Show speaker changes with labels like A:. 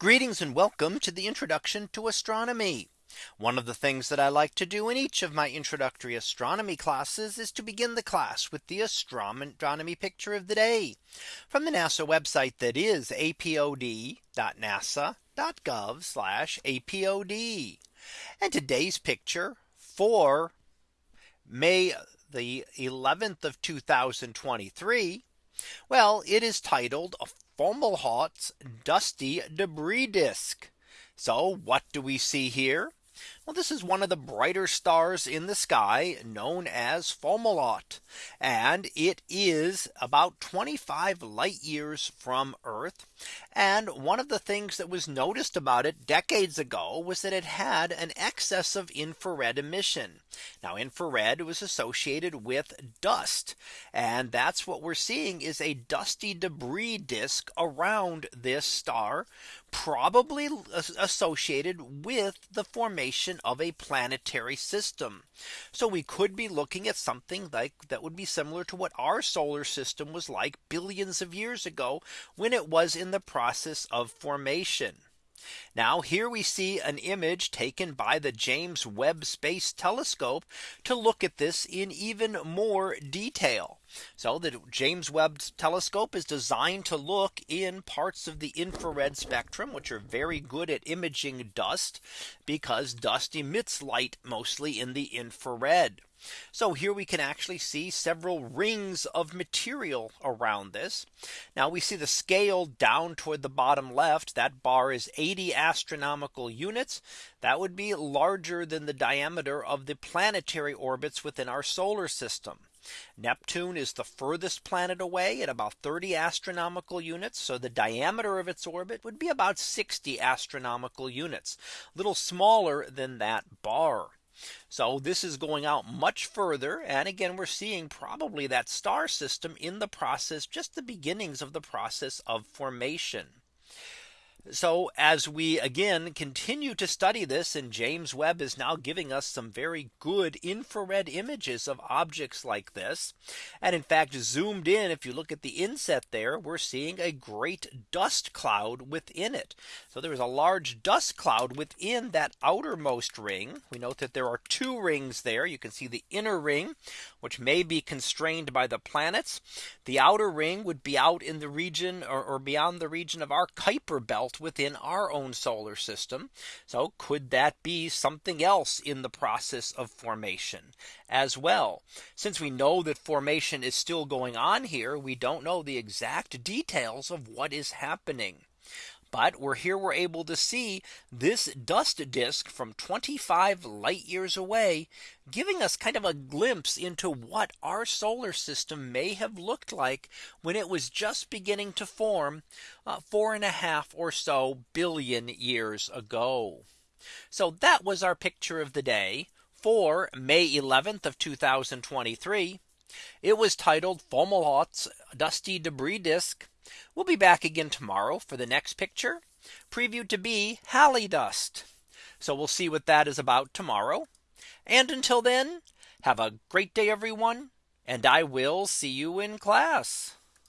A: Greetings and welcome to the introduction to astronomy. One of the things that I like to do in each of my introductory astronomy classes is to begin the class with the astronomy picture of the day from the NASA website that is apod.nasa.gov apod. And today's picture for May the 11th of 2023. Well, it is titled Fomalhaut's dusty debris disk. So what do we see here? Well, this is one of the brighter stars in the sky known as Fomalhaut. And it is about 25 light years from Earth. And one of the things that was noticed about it decades ago was that it had an excess of infrared emission. Now infrared was associated with dust. And that's what we're seeing is a dusty debris disk around this star, probably associated with the formation of a planetary system. So we could be looking at something like that would be similar to what our solar system was like billions of years ago when it was in the process of formation. Now here we see an image taken by the James Webb Space Telescope to look at this in even more detail. So the James Webb Telescope is designed to look in parts of the infrared spectrum, which are very good at imaging dust, because dust emits light mostly in the infrared. So here we can actually see several rings of material around this. Now we see the scale down toward the bottom left that bar is 80 astronomical units. That would be larger than the diameter of the planetary orbits within our solar system. Neptune is the furthest planet away at about 30 astronomical units. So the diameter of its orbit would be about 60 astronomical units, a little smaller than that bar. So this is going out much further. And again, we're seeing probably that star system in the process, just the beginnings of the process of formation. So as we again continue to study this and James Webb is now giving us some very good infrared images of objects like this. And in fact, zoomed in, if you look at the inset there, we're seeing a great dust cloud within it. So there is a large dust cloud within that outermost ring. We note that there are two rings there. You can see the inner ring, which may be constrained by the planets. The outer ring would be out in the region or, or beyond the region of our Kuiper belt within our own solar system. So could that be something else in the process of formation as well? Since we know that formation is still going on here, we don't know the exact details of what is happening. But we're here we're able to see this dust disk from 25 light years away, giving us kind of a glimpse into what our solar system may have looked like when it was just beginning to form uh, four and a half or so billion years ago. So that was our picture of the day for May 11th of 2023. It was titled Fomalhaut's Dusty Debris Disk We'll be back again tomorrow for the next picture previewed to be Halley dust. So we'll see what that is about tomorrow. And until then, have a great day, everyone. And I will see you in class.